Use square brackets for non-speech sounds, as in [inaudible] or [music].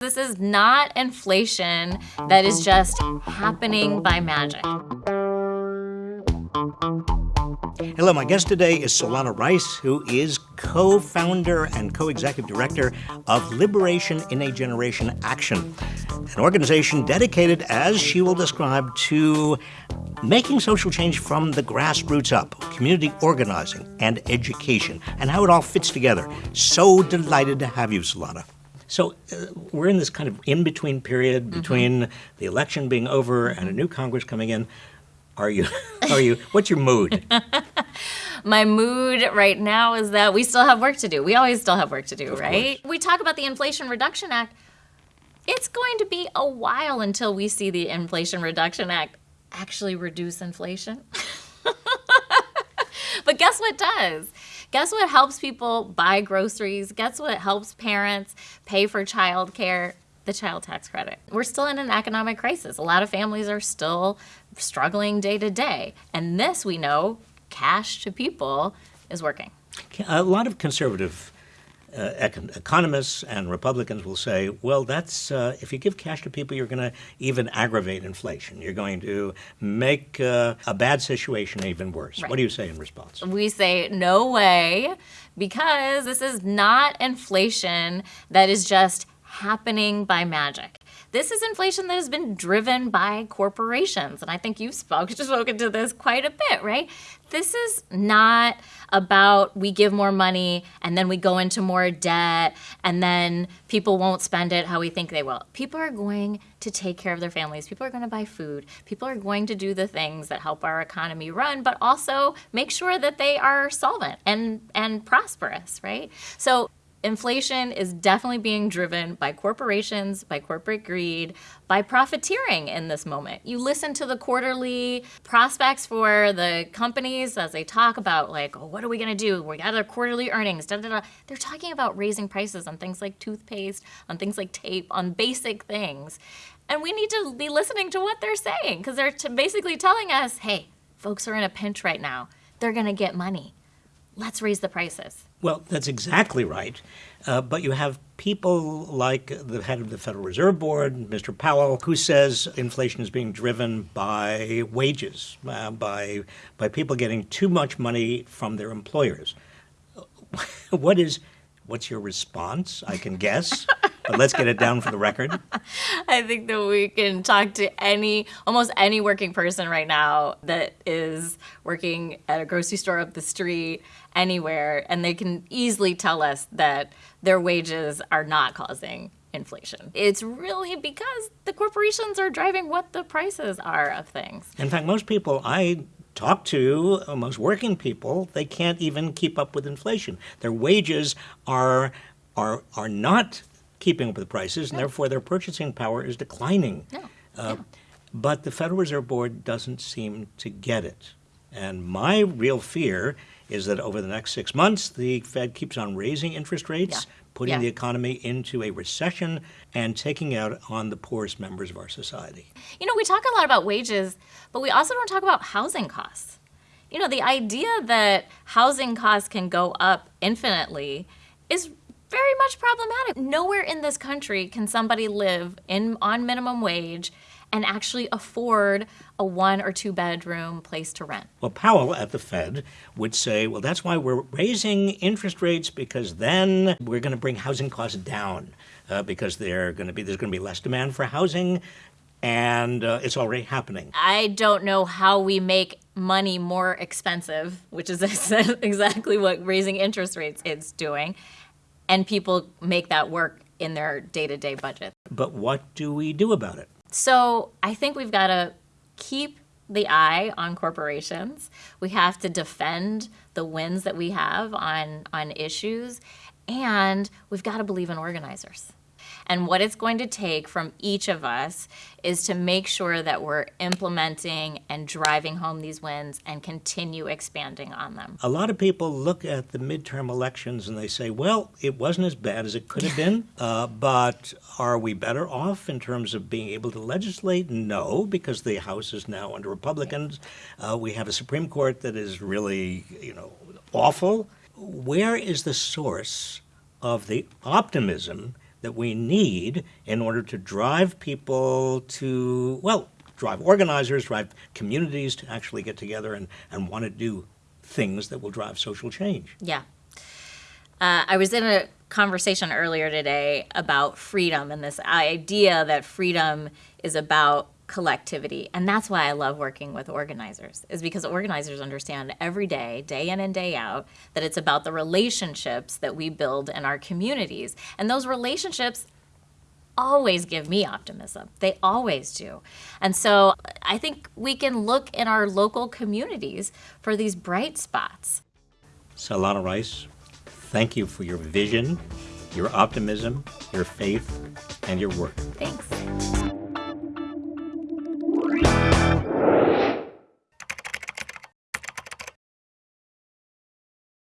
This is not inflation that is just happening by magic. Hello, my guest today is Solana Rice, who is co founder and co executive director of Liberation in a Generation Action, an organization dedicated, as she will describe, to making social change from the grassroots up, community organizing and education, and how it all fits together. So delighted to have you, Solana. So uh, we're in this kind of in between period Mm-hmm. between the election being over and a new Congress coming in. Are you? [laughs] Are you? What's your mood? [laughs] My mood right now is that we still have work to do. We always still have work to do, right? We talk about the Inflation Reduction Act. It's going to be a while until we see the Inflation Reduction Act actually reduce inflation. [laughs] but guess what does? Guess what helps people buy groceries? Guess what helps parents pay for childcare? The child tax credit. We're still in an economic crisis. A lot of families are still struggling day to day. And this, we know, cash to people is working. A lot of conservative uh, econ- economists and Republicans will say, well, that's uh, if you give cash to people, you're going to even aggravate inflation. You're going to make uh, a bad situation even worse. Right. What do you say in response? We say, no way, because this is not inflation that is just happening by magic. This is inflation that has been driven by corporations. And I think you've spoke, [laughs] spoken to this quite a bit, right? This is not about we give more money and then we go into more debt and then people won't spend it how we think they will. People are going to take care of their families. People are going to buy food. People are going to do the things that help our economy run, but also make sure that they are solvent and, and prosperous, right? So inflation is definitely being driven by corporations, by corporate greed, by profiteering in this moment. You listen to the quarterly prospects for the companies as they talk about, like, oh, what are we going to do? We got our quarterly earnings. Da, da, da. They're talking about raising prices on things like toothpaste, on things like tape, on basic things. And we need to be listening to what they're saying because they're basically telling us, hey, folks are in a pinch right now. They're going to get money. Let's raise the prices. Well, that's exactly right. Uh, but you have people like the head of the Federal Reserve Board, Mr. Powell, who says inflation is being driven by wages, uh, by by people getting too much money from their employers. [laughs] what is what's your response? I can guess, [laughs] but let's get it down for the record. [laughs] I think that we can talk to any, almost any working person right now that is working at a grocery store up the street, anywhere, and they can easily tell us that their wages are not causing inflation. It's really because the corporations are driving what the prices are of things. In fact, most people I talk to, most working people, they can't even keep up with inflation. Their wages are are are not keeping up with the prices, and therefore their purchasing power is declining. No. Uh, But the Federal Reserve Board doesn't seem to get it. And my real fear is that over the next six months, the Fed keeps on raising interest rates, Yeah. putting Yeah. the economy into a recession, and taking out on the poorest members of our society. You know, we talk a lot about wages, but we also don't talk about housing costs. You know, the idea that housing costs can go up infinitely is very much problematic. Nowhere in this country can somebody live in on minimum wage and actually afford a one or two bedroom place to rent. Well, Powell at the Fed would say, well, that's why we're raising interest rates because then we're going to bring housing costs down uh, because they're going to be there's going to be less demand for housing, and uh, it's already happening. I don't know how we make money more expensive, which is [laughs] exactly what raising interest rates is doing, and people make that work in their day-to-day budget. But what do we do about it? So I think we've got to keep the eye on corporations. We have to defend the wins that we have on on issues, and we've got to believe in organizers. And what it's going to take from each of us is to make sure that we're implementing and driving home these wins and continue expanding on them. A lot of people look at the midterm elections and they say, well, it wasn't as bad as it could have been, [laughs] uh, but are we better off in terms of being able to legislate? No, because the House is now under Republicans. Uh, we have a Supreme Court that is really, you know, awful. Where is the source of the optimism that we need in order to drive people to, well, drive organizers, drive communities to actually get together and, and want to do things that will drive social change. Yeah. Uh, I was in a conversation earlier today about freedom and this idea that freedom is about collectivity. And that's why i love working with organizers is because organizers understand every day day in and day out that it's about the relationships that we build in our communities. And those relationships always give me optimism. They always do. And so i think we can look in our local communities for these bright spots. Solana Rice thank you for your vision your optimism your faith and your work. Thanks